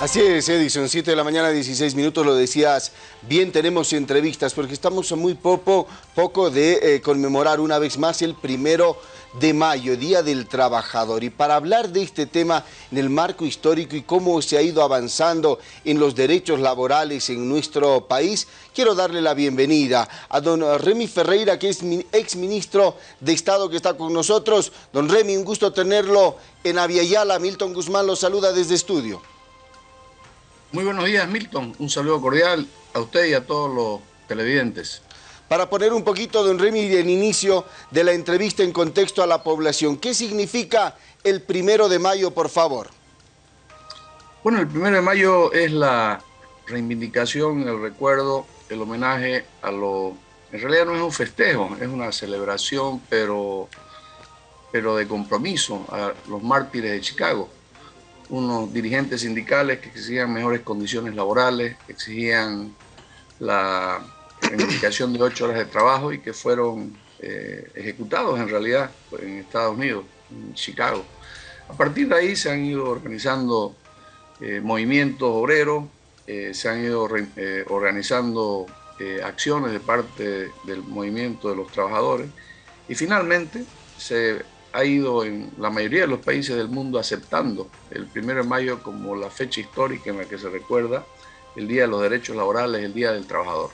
Así es, Edison, 7 de la mañana, 16 minutos, lo decías, bien tenemos entrevistas, porque estamos a muy poco, poco de eh, conmemorar una vez más el primero de mayo, Día del Trabajador. Y para hablar de este tema en el marco histórico y cómo se ha ido avanzando en los derechos laborales en nuestro país, quiero darle la bienvenida a don Remy Ferreira, que es ex ministro de Estado que está con nosotros. Don Remy, un gusto tenerlo en Aviala. Milton Guzmán lo saluda desde estudio. Muy buenos días, Milton. Un saludo cordial a usted y a todos los televidentes. Para poner un poquito, don Remy, el inicio de la entrevista en contexto a la población, ¿qué significa el primero de mayo, por favor? Bueno, el primero de mayo es la reivindicación, el recuerdo, el homenaje a lo... En realidad no es un festejo, es una celebración, pero, pero de compromiso a los mártires de Chicago unos dirigentes sindicales que exigían mejores condiciones laborales, exigían la reivindicación de ocho horas de trabajo y que fueron eh, ejecutados en realidad en Estados Unidos, en Chicago. A partir de ahí se han ido organizando eh, movimientos obreros, eh, se han ido organizando acciones de parte del movimiento de los trabajadores y finalmente se ha ido en la mayoría de los países del mundo aceptando el 1 de mayo como la fecha histórica en la que se recuerda el Día de los Derechos Laborales, el Día del Trabajador.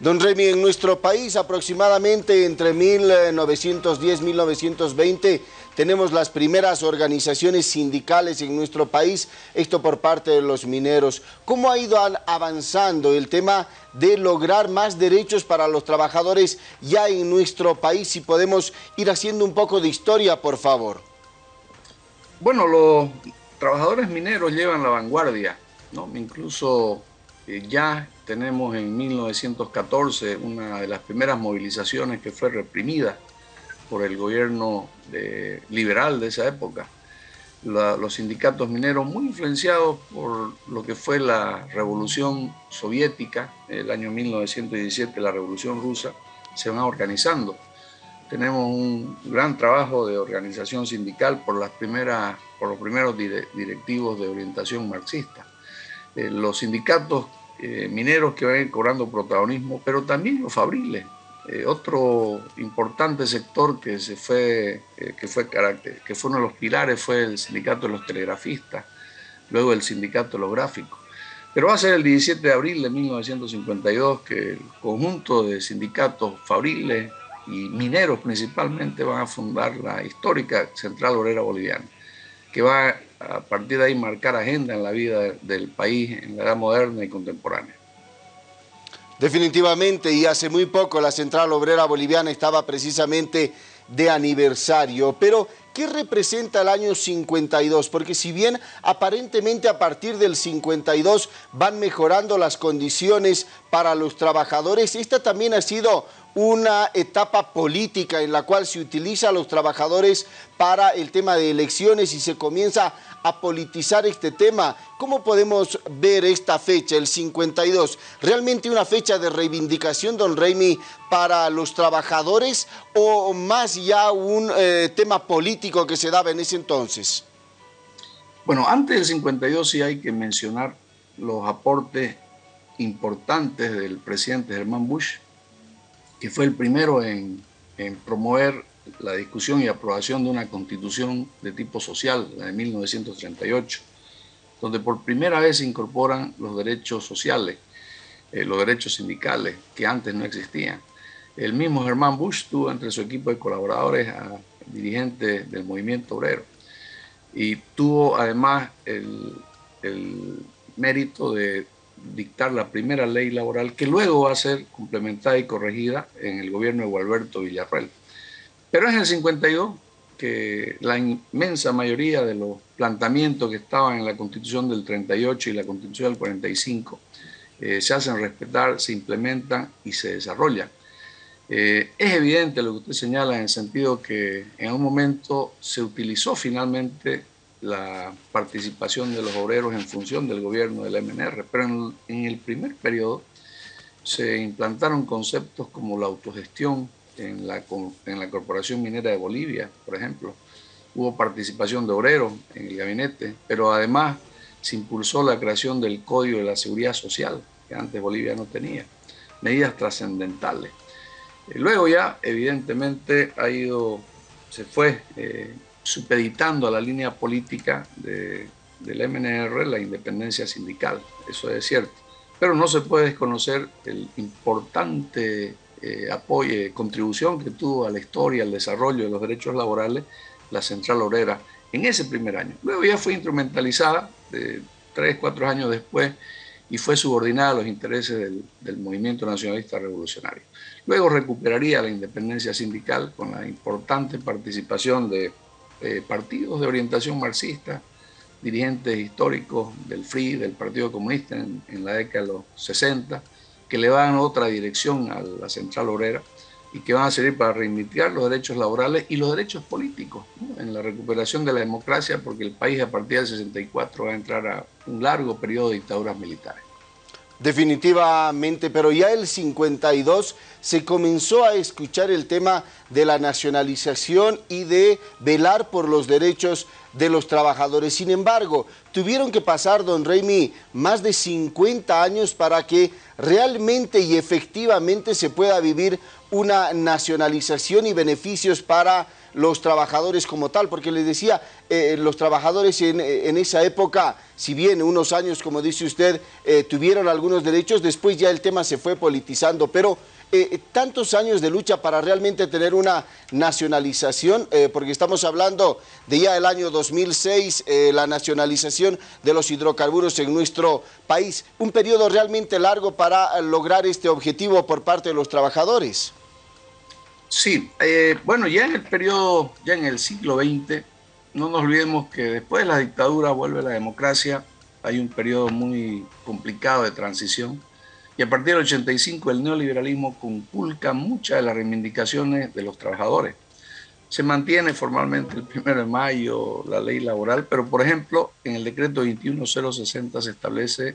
Don Remy, en nuestro país aproximadamente entre 1910 y 1920 tenemos las primeras organizaciones sindicales en nuestro país, esto por parte de los mineros. ¿Cómo ha ido avanzando el tema de lograr más derechos para los trabajadores ya en nuestro país? Si podemos ir haciendo un poco de historia, por favor. Bueno, los trabajadores mineros llevan la vanguardia. Incluso eh, ya tenemos en 1914 una de las primeras movilizaciones que fue reprimida por el gobierno liberal de esa época. los sindicatos mineros, muy influenciados por lo que fue la revolución soviética, el año 1917, la revolución rusa, se van organizando. Tenemos un gran trabajo de organización sindical por, las primeras, por los primeros directivos de orientación marxista. Eh, los sindicatos eh, mineros que van cobrando protagonismo, pero también los fabriles. Eh, otro importante sector que, se fue, eh, que, fue que fue uno de los pilares fue el sindicato de los telegrafistas, luego el sindicato de los gráficos. Pero va a ser el 17 de abril de 1952 que el conjunto de sindicatos fabriles y mineros principalmente van a fundar la histórica Central Obrera Boliviana, que va a partir de ahí marcar agenda en la vida del país en la edad moderna y contemporánea. Definitivamente, y hace muy poco la Central Obrera Boliviana estaba precisamente de aniversario, pero ¿qué representa el año 52? Porque si bien aparentemente a partir del 52 van mejorando las condiciones para los trabajadores, esta también ha sido una etapa política en la cual se utiliza a los trabajadores para el tema de elecciones y se comienza a politizar este tema. ¿Cómo podemos ver esta fecha, el 52? ¿Realmente una fecha de reivindicación, don Raimi, para los trabajadores o más ya un eh, tema político que se daba en ese entonces? Bueno, antes del 52 sí hay que mencionar los aportes importantes del presidente Germán Bush, que fue el primero en, promover la discusión y aprobación de una constitución de tipo social, la de 1938, donde por primera vez se incorporan los derechos sociales, eh, los derechos sindicales, que antes no existían. El mismo Germán Bush tuvo entre su equipo de colaboradores a dirigentes del movimiento obrero y tuvo además el mérito de dictar la primera ley laboral que luego va a ser complementada y corregida en el gobierno de Gualberto Villarreal. Pero es en el 52 que la inmensa mayoría de los planteamientos que estaban en la Constitución del 38 y la Constitución del 45 eh, se hacen respetar, se implementan y se desarrollan. Eh, es evidente lo que usted señala en el sentido que en un momento se utilizó finalmente la participación de los obreros en función del gobierno del MNR, pero en, el primer periodo se implantaron conceptos como la autogestión en la, en la Corporación Minera de Bolivia, por ejemplo. Hubo participación de obreros en el gabinete, pero además se impulsó la creación del Código de la Seguridad Social, que antes Bolivia no tenía, medidas trascendentales. Eh, luego ya, evidentemente, ha ido, se fue eh, supeditando a la línea política de, del MNR la independencia sindical, eso es cierto. Pero no se puede desconocer el importante eh, apoyo, contribución que tuvo a la historia, al desarrollo de los derechos laborales, la Central Obrera en ese primer año. Luego ya fue instrumentalizada de tres, cuatro años después y fue subordinada a los intereses del, movimiento nacionalista revolucionario. Luego recuperaría la independencia sindical con la importante participación de partidos de orientación marxista, dirigentes históricos del FRI, del Partido Comunista en, la década de los 60, que le dan otra dirección a la central obrera y que van a servir para reivindicar los derechos laborales y los derechos políticos en la recuperación de la democracia, porque el país a partir del 64 va a entrar a un largo periodo de dictaduras militares. Definitivamente, pero ya el 52 se comenzó a escuchar el tema de la nacionalización y de velar por los derechos de los trabajadores. Sin embargo, tuvieron que pasar, don Raimi, más de 50 años para que realmente y efectivamente se pueda vivir una nacionalización y beneficios para los trabajadores como tal, porque les decía, eh, los trabajadores en, en, esa época, si bien unos años, como dice usted, eh, tuvieron algunos derechos, después ya el tema se fue politizando, pero eh, tantos años de lucha para realmente tener una nacionalización, eh, porque estamos hablando de ya el año 2006, eh, la nacionalización de los hidrocarburos en nuestro país, un periodo realmente largo para lograr este objetivo por parte de los trabajadores. Sí, bueno, ya en el periodo, ya en el siglo XX, no nos olvidemos que después de la dictadura vuelve la democracia, hay un periodo muy complicado de transición, y a partir del 85 el neoliberalismo conculca muchas de las reivindicaciones de los trabajadores. Se mantiene formalmente el 1 de mayo la ley laboral, pero por ejemplo en el decreto 21060 se establece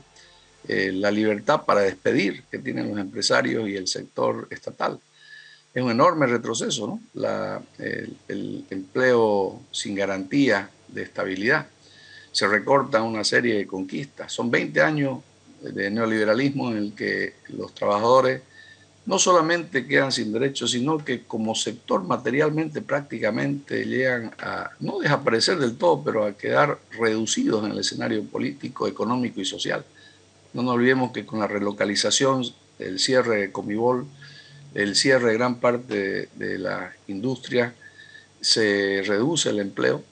eh, la libertad para despedir que tienen los empresarios y el sector estatal. Es un enorme retroceso, ¿no? El, el empleo sin garantía de estabilidad. Se recorta una serie de conquistas. Son 20 años de neoliberalismo en el que los trabajadores no solamente quedan sin derechos, sino que como sector materialmente prácticamente llegan a no desaparecer del todo, pero a quedar reducidos en el escenario político, económico y social. No nos olvidemos que con la relocalización, el cierre de Comibol, el cierre de gran parte de, la industria, se reduce el empleo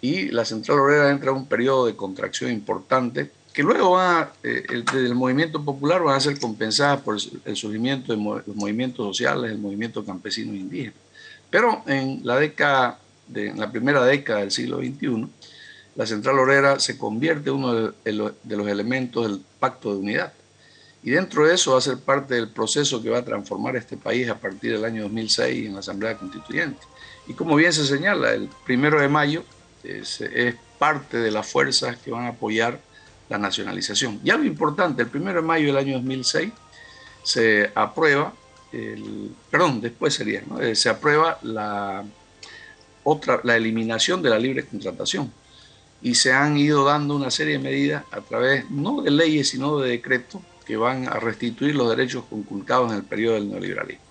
y la central obrera entra en un periodo de contracción importante que luego va, eh, el, movimiento popular van a ser compensadas por el surgimiento de los movimientos sociales, el movimiento campesino e indígena. Pero en la, década de, en la primera década del siglo XXI, la central obrera se convierte en uno de, los elementos del pacto de unidad. Y dentro de eso va a ser parte del proceso que va a transformar este país a partir del año 2006 en la Asamblea Constituyente. Y como bien se señala, el primero de mayo es, es parte de las fuerzas que van a apoyar la nacionalización. Y algo importante, el 1 de mayo del año 2006 se aprueba, el, perdón, después sería, eh, se aprueba la, otra, la eliminación de la libre contratación y se han ido dando una serie de medidas a través no de leyes sino de decretos que van a restituir los derechos conculcados en el periodo del neoliberalismo.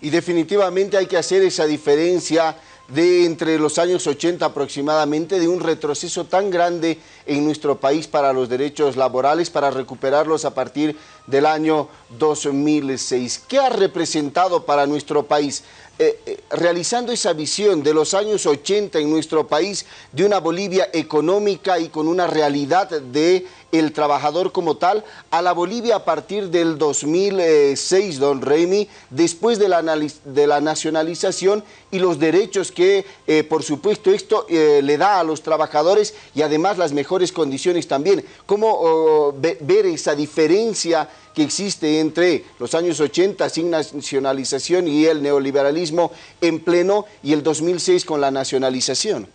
Y definitivamente hay que hacer esa diferencia de entre los años 80 aproximadamente, de un retroceso tan grande en nuestro país para los derechos laborales, para recuperarlos a partir del año 2006. ¿Qué ha representado para nuestro país? Eh, eh, realizando esa visión de los años 80 en nuestro país, de una Bolivia económica y con una realidad de trabajador como tal, a la Bolivia a partir del 2006, don Remy, después de la, de la nacionalización y los derechos que, eh, por supuesto, esto le da a los trabajadores y además las mejores condiciones también. ¿Cómo oh, ver esa diferencia que existe entre los años 80 sin nacionalización y el neoliberalismo en pleno y el 2006 con la nacionalización?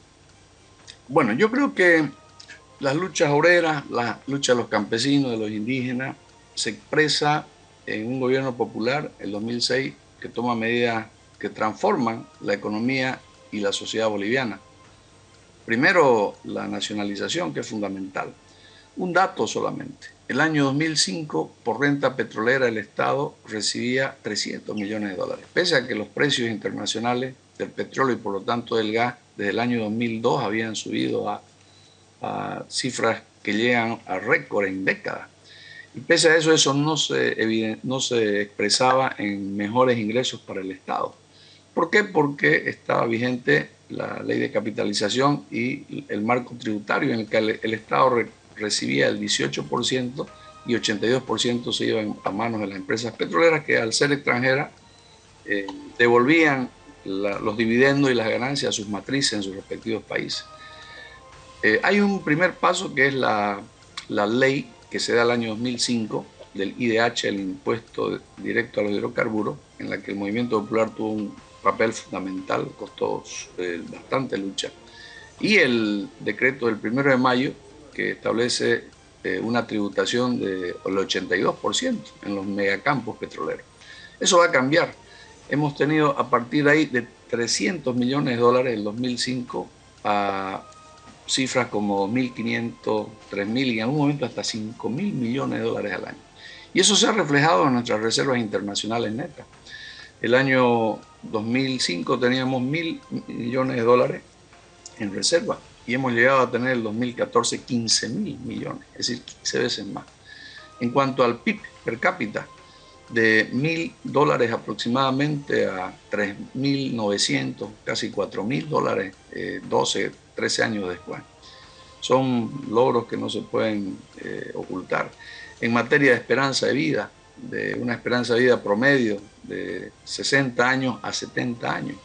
Bueno, yo creo que las luchas obreras, la lucha de los campesinos, de los indígenas, se expresa en un gobierno popular, el 2006, que toma medidas que transforman la economía y la sociedad boliviana. Primero, la nacionalización, que es fundamental. Un dato solamente. El año 2005, por renta petrolera, el Estado recibía 300 millones de dólares, pese a que los precios internacionales del petróleo y por lo tanto del gas desde el año 2002 habían subido a, cifras que llegan a récord en décadas. Y pese a eso, eso no se, no se expresaba en mejores ingresos para el Estado. ¿Por qué? Porque estaba vigente la ley de capitalización y el marco tributario en el que el, Estado recibía el 18% y 82% se iban a manos de las empresas petroleras que al ser extranjeras eh, devolvían los dividendos y las ganancias a sus matrices en sus respectivos países. Eh, hay un primer paso que es la, la, ley que se da el año 2005 del IDH, el impuesto directo a los hidrocarburos, en la que el movimiento popular tuvo un papel fundamental, costó eh, bastante lucha. Y el decreto del 1 de mayo, que establece eh, una tributación del 82% en los megacampos petroleros. Eso va a cambiar hemos tenido a partir de ahí de 300 millones de dólares en 2005 a cifras como 2.500, 3.000 y en algún momento hasta 5.000 millones de dólares al año. Y eso se ha reflejado en nuestras reservas internacionales netas. El año 2005 teníamos 1.000 millones de dólares en reserva y hemos llegado a tener el 2014 15.000 millones, es decir, 15 veces más. En cuanto al PIB per cápita, de mil dólares aproximadamente a 3.900, casi 4.000 dólares 12, eh, 13 años después. Son logros que no se pueden eh, ocultar. En materia de esperanza de vida, de una esperanza de vida promedio de 60 años a 70 años,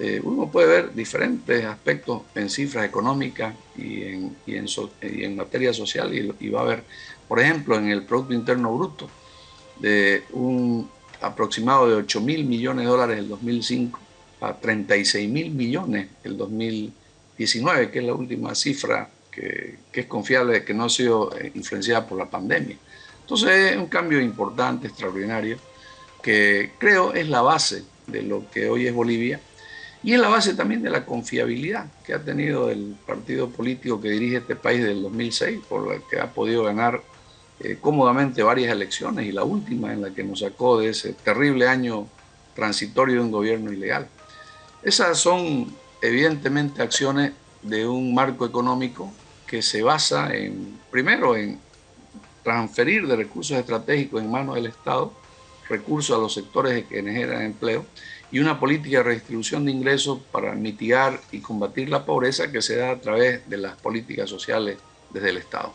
eh, uno puede ver diferentes aspectos en cifras económicas y en, y en, materia social y, y va a ver, por ejemplo, en el Producto Interno Bruto, de un aproximado de 8 mil millones de dólares en el 2005 a 36 mil millones en el 2019, que es la última cifra que, es confiable, que no ha sido eh, influenciada por la pandemia. Entonces es un cambio importante, extraordinario, que creo es la base de lo que hoy es Bolivia y es la base también de la confiabilidad que ha tenido el partido político que dirige este país del 2006, por el que ha podido ganar eh, cómodamente varias elecciones y la última en la que nos sacó de ese terrible año transitorio de un gobierno ilegal. Esas son evidentemente acciones de un marco económico que se basa en, primero, en transferir de recursos estratégicos en manos del Estado, recursos a los sectores que generan empleo, y una política de redistribución de ingresos para mitigar y combatir la pobreza que se da a través de las políticas sociales desde el Estado.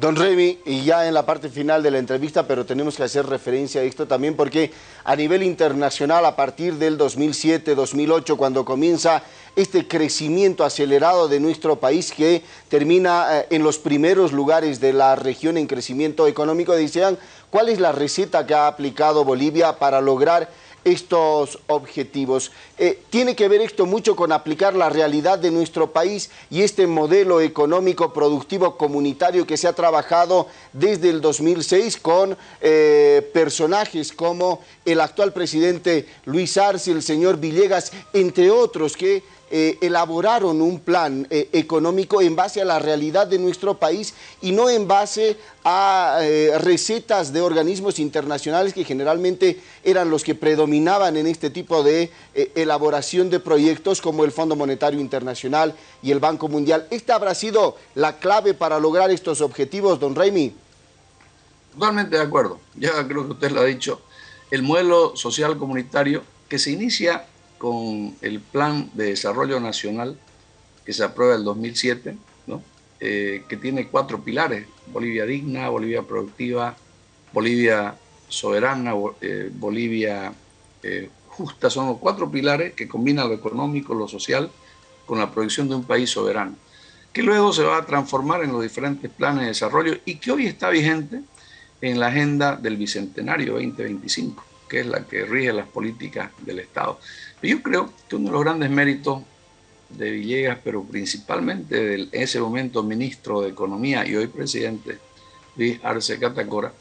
Don Remy, y ya en la parte final de la entrevista, pero tenemos que hacer referencia a esto también porque a nivel internacional, a partir del 2007-2008, cuando comienza este crecimiento acelerado de nuestro país que termina eh, en los primeros lugares de la región en crecimiento económico, decían, ¿cuál es la receta que ha aplicado Bolivia para lograr estos objetivos. Eh, tiene que ver esto mucho con aplicar la realidad de nuestro país y este modelo económico productivo comunitario que se ha trabajado desde el 2006 con eh, personajes como el actual presidente Luis Arce, el señor Villegas, entre otros que eh, elaboraron un plan eh, económico en base a la realidad de nuestro país y no en base a eh, recetas de organismos internacionales que generalmente eran los que predominaban en este tipo de elaboración de proyectos como el Fondo Monetario Internacional y el Banco Mundial. ¿Esta habrá sido la clave para lograr estos objetivos, don Raimi? Totalmente de acuerdo. Ya creo que usted lo ha dicho. El modelo social comunitario que se inicia con el Plan de Desarrollo Nacional que se aprueba en el 2007, eh, que tiene cuatro pilares, Bolivia digna, Bolivia productiva, Bolivia soberana, eh, Bolivia eh, justa, son los cuatro pilares que combinan lo económico, lo social, con la proyección de un país soberano, que luego se va a transformar en los diferentes planes de desarrollo y que hoy está vigente en la agenda del Bicentenario 2025, que es la que rige las políticas del Estado. Yo creo que uno de los grandes méritos de Villegas, pero principalmente de ese momento ministro de Economía y hoy presidente, Luis Arce Catacora,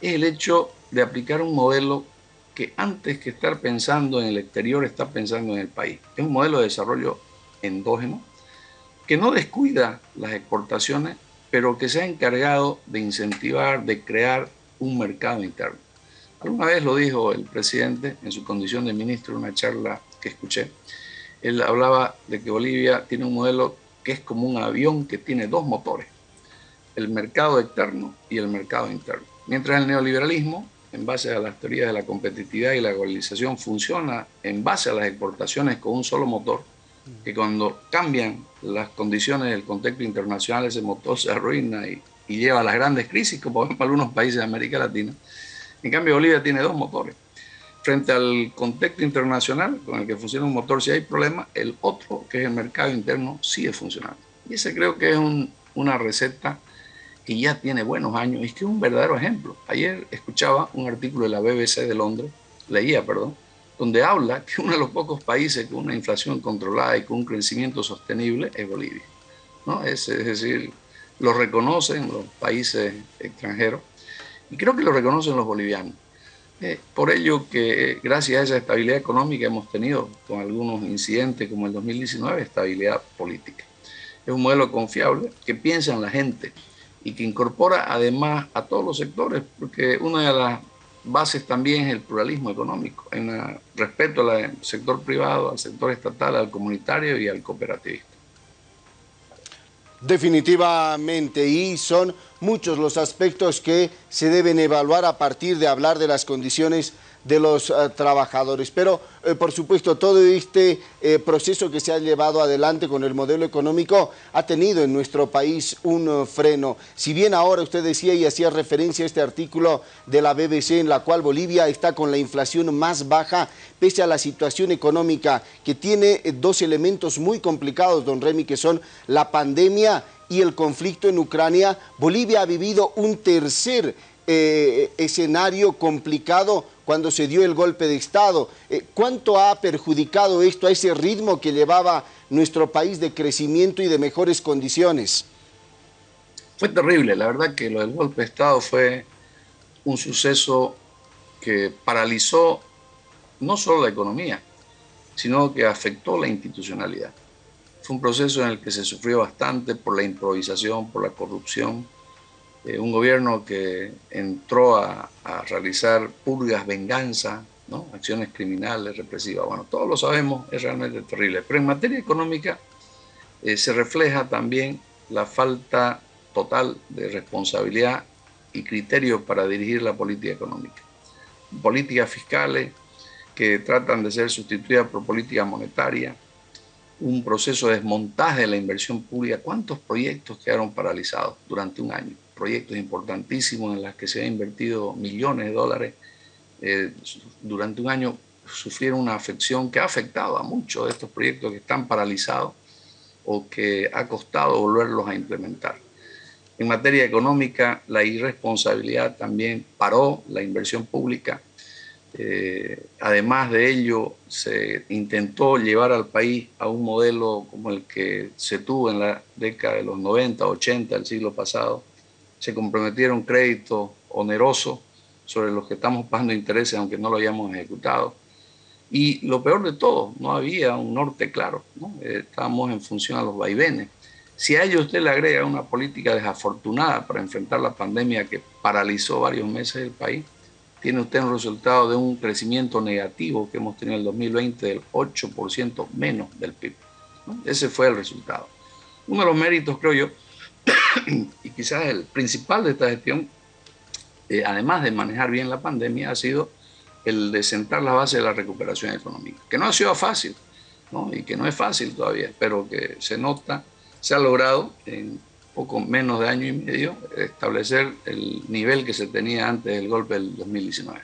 es el hecho de aplicar un modelo que antes que estar pensando en el exterior, está pensando en el país. Es un modelo de desarrollo endógeno, que no descuida las exportaciones, pero que se ha encargado de incentivar, de crear un mercado interno. Alguna vez lo dijo el presidente en su condición de ministro en una charla que escuché. Él hablaba de que Bolivia tiene un modelo que es como un avión que tiene dos motores, el mercado externo y el mercado interno. Mientras el neoliberalismo, en base a las teorías de la competitividad y la globalización, funciona en base a las exportaciones con un solo motor, que cuando cambian las condiciones del contexto internacional ese motor se arruina y, lleva a las grandes crisis, como en algunos países de América Latina. En cambio, Bolivia tiene dos motores. Frente al contexto internacional con el que funciona un motor, si hay problema, el otro, que es el mercado interno, sigue funcionando. Y ese creo que es una receta que ya tiene buenos años y que es un verdadero ejemplo. Ayer escuchaba un artículo de la BBC de Londres, leía, perdón, donde habla que uno de los pocos países con una inflación controlada y con un crecimiento sostenible es Bolivia. ¿no? Es, decir, lo reconocen los países extranjeros y creo que lo reconocen los bolivianos. Eh, por ello que gracias a esa estabilidad económica hemos tenido con algunos incidentes como el 2019 estabilidad política. Es un modelo confiable que piensa en la gente y que incorpora además a todos los sectores, porque una de las bases también es el pluralismo económico, en respeto al sector privado, al sector estatal, al comunitario y al cooperativista. Definitivamente, y son muchos los aspectos que se deben evaluar a partir de hablar de las condiciones de los eh, trabajadores. Pero, eh, por supuesto, todo este eh, proceso que se ha llevado adelante con el modelo económico ha tenido en nuestro país un freno. Si bien ahora usted decía y hacía referencia a este artículo de la BBC en la cual Bolivia está con la inflación más baja, pese a la situación económica que tiene dos elementos muy complicados, don Remy, que son la pandemia y el conflicto en Ucrania, Bolivia ha vivido un tercer escenario complicado cuando se dio el golpe de Estado. Eh, ¿Cuánto ha perjudicado esto a ese ritmo que llevaba nuestro país de crecimiento y de mejores condiciones? Fue terrible, la verdad que lo del golpe de Estado fue un suceso que paralizó no solo la economía, sino que afectó la institucionalidad. Fue un proceso en el que se sufrió bastante por la improvisación, por la corrupción, eh, un gobierno que entró a, realizar purgas, venganza, acciones criminales, represivas. Bueno, todos lo sabemos, es realmente terrible. Pero en materia económica eh, se refleja también la falta total de responsabilidad y criterios para dirigir la política económica. Políticas fiscales que tratan de ser sustituidas por política monetaria, un proceso de desmontaje de la inversión pública. ¿Cuántos proyectos quedaron paralizados durante un año? Proyectos importantísimos en los que se han invertido millones de dólares, eh, durante un año sufrieron una afección que ha afectado a muchos de estos proyectos que están paralizados o que ha costado volverlos a implementar. En materia económica, la irresponsabilidad también paró la inversión pública. Eh, además de ello, se intentó llevar al país a un modelo como el que se tuvo en la década de los 90, 80 del siglo pasado, se comprometieron créditos onerosos sobre los que estamos pagando intereses aunque no lo hayamos ejecutado. Y lo peor de todo, no había un norte claro, ¿no? estábamos en función a los vaivenes. Si a ello usted le agrega una política desafortunada para enfrentar la pandemia que paralizó varios meses el país, tiene usted un resultado de un crecimiento negativo que hemos tenido en el 2020 del 8% menos del PIB. Ese fue el resultado. Uno de los méritos, creo yo, y quizás el principal de esta gestión, eh, además de manejar bien la pandemia, ha sido el de sentar la base de la recuperación económica, que no ha sido fácil, ¿no? y que no es fácil todavía, pero que se nota, se ha logrado en poco menos de año y medio establecer el nivel que se tenía antes del golpe del 2019.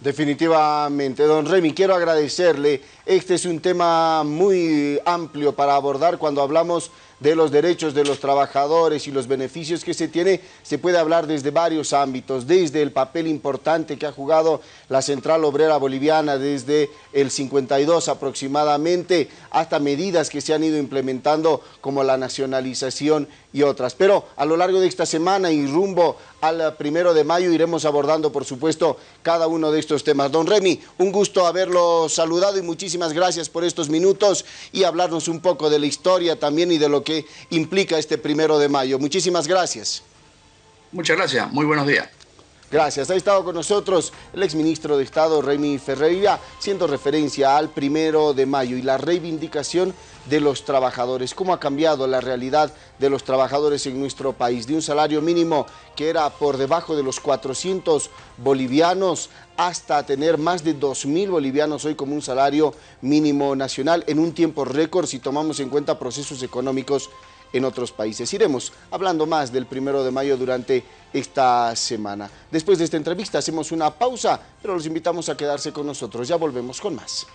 Definitivamente, don Remy, quiero agradecerle. Este es un tema muy amplio para abordar cuando hablamos de los derechos de los trabajadores y los beneficios que se tiene, se puede hablar desde varios ámbitos, desde el papel importante que ha jugado la Central Obrera Boliviana desde el 52 aproximadamente, hasta medidas que se han ido implementando como la nacionalización y otras. Pero a lo largo de esta semana y rumbo al primero de mayo iremos abordando, por supuesto, cada uno de estos temas. Don Remy, un gusto haberlo saludado y muchísimas gracias por estos minutos y hablarnos un poco de la historia también y de lo implica este primero de mayo. Muchísimas gracias. Muchas gracias, muy buenos días. Gracias. Ha estado con nosotros el exministro de Estado, Remy Ferreira, siendo referencia al primero de mayo y la reivindicación de los trabajadores. ¿Cómo ha cambiado la realidad de los trabajadores en nuestro país? De un salario mínimo que era por debajo de los 400 bolivianos hasta tener más de 2.000 bolivianos hoy como un salario mínimo nacional en un tiempo récord si tomamos en cuenta procesos económicos en otros países. Iremos hablando más del primero de mayo durante esta semana. Después de esta entrevista hacemos una pausa, pero los invitamos a quedarse con nosotros. Ya volvemos con más.